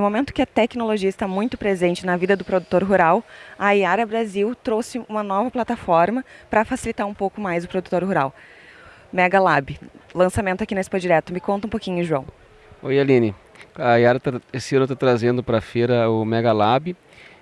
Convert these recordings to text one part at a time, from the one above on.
Um momento que a tecnologia está muito presente na vida do produtor rural, a Iara Brasil trouxe uma nova plataforma para facilitar um pouco mais o produtor rural. Mega Lab, lançamento aqui na Expo Direto. Me conta um pouquinho, João. Oi, Aline. A Iara tá, esse ano está trazendo para a feira o Mega Lab.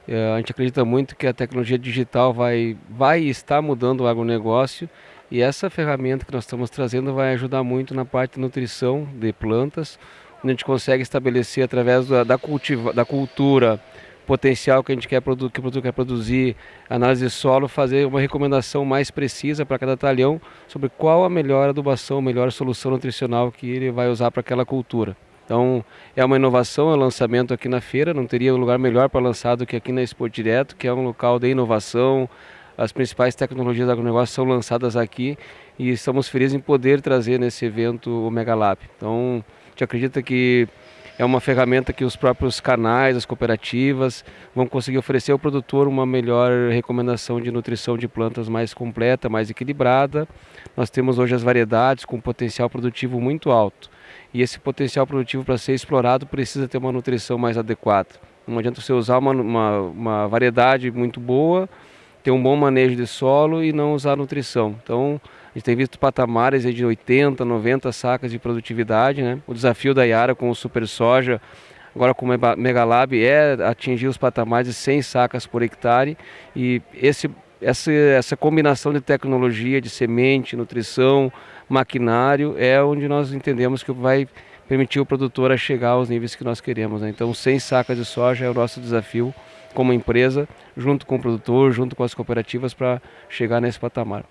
É, a gente acredita muito que a tecnologia digital vai, vai estar mudando o agronegócio e essa ferramenta que nós estamos trazendo vai ajudar muito na parte de nutrição de plantas, a gente consegue estabelecer através da, da, cultiva, da cultura potencial que a gente quer que o produto quer produzir, análise de solo, fazer uma recomendação mais precisa para cada talhão sobre qual a melhor adubação, a melhor solução nutricional que ele vai usar para aquela cultura. Então é uma inovação, é um lançamento aqui na feira, não teria um lugar melhor para lançar do que aqui na Expo Direto, que é um local de inovação, as principais tecnologias do agronegócio são lançadas aqui e estamos felizes em poder trazer nesse evento o Megalab. Então a gente acredita que é uma ferramenta que os próprios canais, as cooperativas vão conseguir oferecer ao produtor uma melhor recomendação de nutrição de plantas mais completa, mais equilibrada. Nós temos hoje as variedades com potencial produtivo muito alto. E esse potencial produtivo para ser explorado precisa ter uma nutrição mais adequada. Não adianta você usar uma, uma, uma variedade muito boa, ter um bom manejo de solo e não usar nutrição. Então, a gente tem visto patamares de 80, 90 sacas de produtividade. Né? O desafio da Yara com o Super Soja, agora com o Megalab, é atingir os patamares de 100 sacas por hectare. E esse, essa, essa combinação de tecnologia, de semente, nutrição, maquinário, é onde nós entendemos que vai permitir o produtor a chegar aos níveis que nós queremos. Né? Então, 100 sacas de soja é o nosso desafio como empresa, junto com o produtor, junto com as cooperativas, para chegar nesse patamar.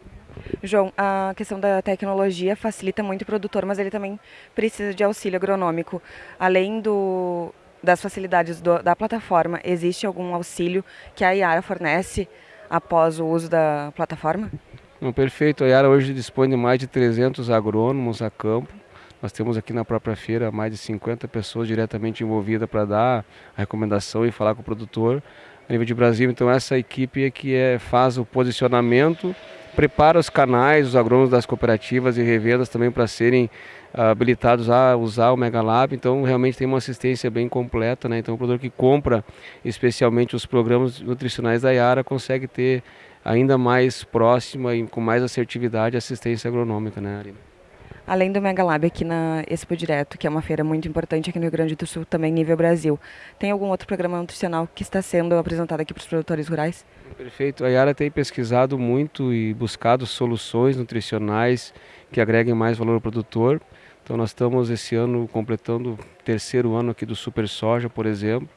João, a questão da tecnologia facilita muito o produtor, mas ele também precisa de auxílio agronômico. Além do, das facilidades do, da plataforma, existe algum auxílio que a Iara fornece após o uso da plataforma? Não, perfeito. A Iara hoje dispõe de mais de 300 agrônomos a campo. Nós temos aqui na própria feira mais de 50 pessoas diretamente envolvidas para dar a recomendação e falar com o produtor a nível de Brasil. Então essa equipe é que é, faz o posicionamento prepara os canais, os agrônomos das cooperativas e revendas também para serem uh, habilitados a usar o Megalab, então realmente tem uma assistência bem completa, né? Então o produtor que compra especialmente os programas nutricionais da Iara consegue ter ainda mais próxima e com mais assertividade assistência agronômica, né, Arina? Além do Mega Lab aqui na Expo Direto, que é uma feira muito importante aqui no Rio Grande do Sul, também nível Brasil, tem algum outro programa nutricional que está sendo apresentado aqui para os produtores rurais? Perfeito. A Yara tem pesquisado muito e buscado soluções nutricionais que agreguem mais valor ao produtor. Então nós estamos esse ano completando o terceiro ano aqui do Super Soja, por exemplo,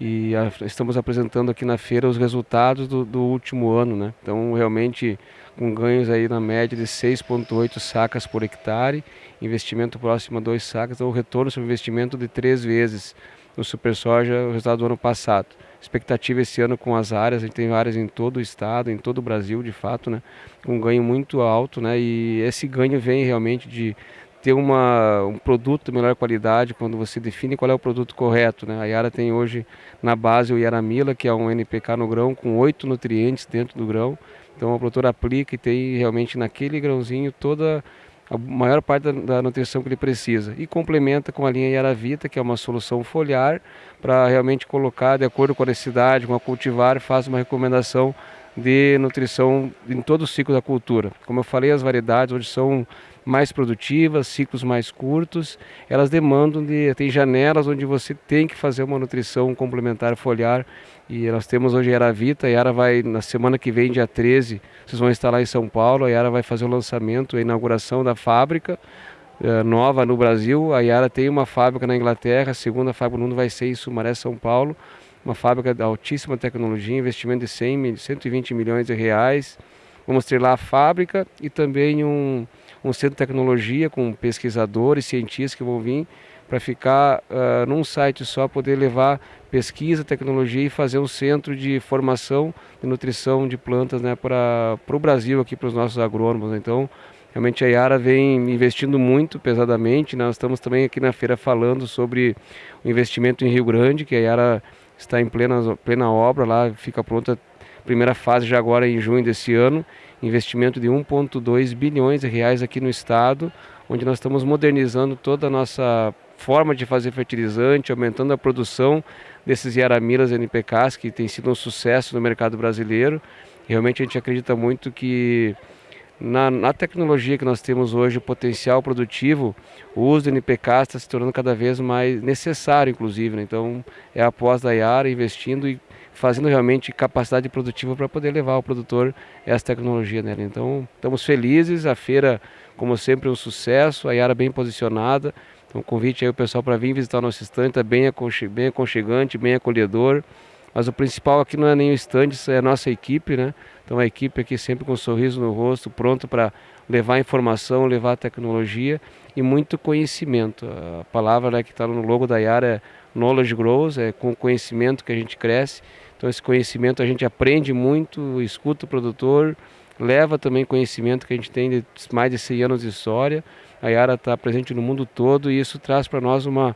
e a, estamos apresentando aqui na feira os resultados do, do último ano, né? Então realmente com ganhos aí na média de 6,8 sacas por hectare, investimento próximo a 2 sacas, então o retorno sobre investimento de três vezes no Super Soja, o resultado do ano passado. Expectativa esse ano com as áreas, a gente tem áreas em todo o estado, em todo o Brasil, de fato, né? Com um ganho muito alto, né? E esse ganho vem realmente de ter uma, um produto de melhor qualidade quando você define qual é o produto correto. Né? A Yara tem hoje na base o Yaramila, que é um NPK no grão com oito nutrientes dentro do grão. Então a produtora aplica e tem realmente naquele grãozinho toda a maior parte da, da, nutrição que ele precisa. E complementa com a linha Yaravita, que é uma solução foliar, para realmente colocar de acordo com a necessidade, com a cultivar, faz uma recomendação de nutrição em todo o ciclo da cultura. Como eu falei, as variedades hoje são mais produtivas, ciclos mais curtos, elas demandam de tem janelas onde você tem que fazer uma nutrição complementar foliar e nós temos hoje a Yaravita, a Yara vai na semana que vem, dia 13, vocês vão estar lá em São Paulo, a Yara vai fazer o lançamento, a inauguração da fábrica eh, nova no Brasil, a Yara tem uma fábrica na Inglaterra, a segunda fábrica no mundo vai ser em Sumaré, São Paulo, uma fábrica de altíssima tecnologia, investimento de 100, 120 milhões de reais. Vamos ter lá a fábrica e também um, um centro de tecnologia com pesquisadores, cientistas que vão vir para ficar uh, num site só, poder levar pesquisa, tecnologia e fazer um centro de formação de nutrição de plantas né, para o Brasil, aqui para os nossos agrônomos. Então, realmente a Yara vem investindo muito pesadamente. Nós estamos também aqui na feira falando sobre o investimento em Rio Grande, que a Yara está em plena, plena obra lá, fica pronta a primeira fase já agora em junho desse ano, investimento de 1,2 bilhões de reais aqui no estado, onde nós estamos modernizando toda a nossa forma de fazer fertilizante, aumentando a produção desses Yaramilas NPKs, que tem sido um sucesso no mercado brasileiro. Realmente a gente acredita muito que na, na, tecnologia que nós temos hoje, o potencial produtivo, o uso do NPK está se tornando cada vez mais necessário, inclusive. Né? Então, é a pós da investindo e fazendo realmente capacidade produtiva para poder levar ao produtor essa tecnologia nela. Então, estamos felizes, a feira, como sempre, um sucesso, a Yara bem posicionada. Então, convite aí o pessoal para vir visitar o nosso estande, está bem aconchegante, bem acolhedor. Mas o principal aqui não é nem o stand, é a nossa equipe, né? Então a equipe aqui sempre com um sorriso no rosto, pronto para levar informação, levar tecnologia e muito conhecimento. A palavra né, que está no logo da Yara é knowledge grows, é com conhecimento que a gente cresce. Então esse conhecimento a gente aprende muito, escuta o produtor, leva também conhecimento que a gente tem de mais de 100 anos de história. A Yara está presente no mundo todo e isso traz para nós uma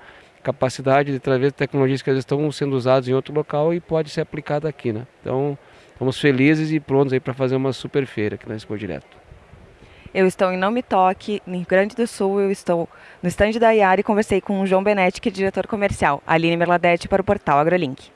capacidade de trazer tecnologias que estão sendo usadas em outro local e pode ser aplicada aqui, né? Então, estamos felizes e prontos aí para fazer uma super feira aqui na Expo Direto. Eu estou em Não Me Toque, no Rio Grande do Sul, eu estou no estande da Iara e conversei com o João Benetti, que é diretor comercial, Aline Merladete para o portal AgroLink.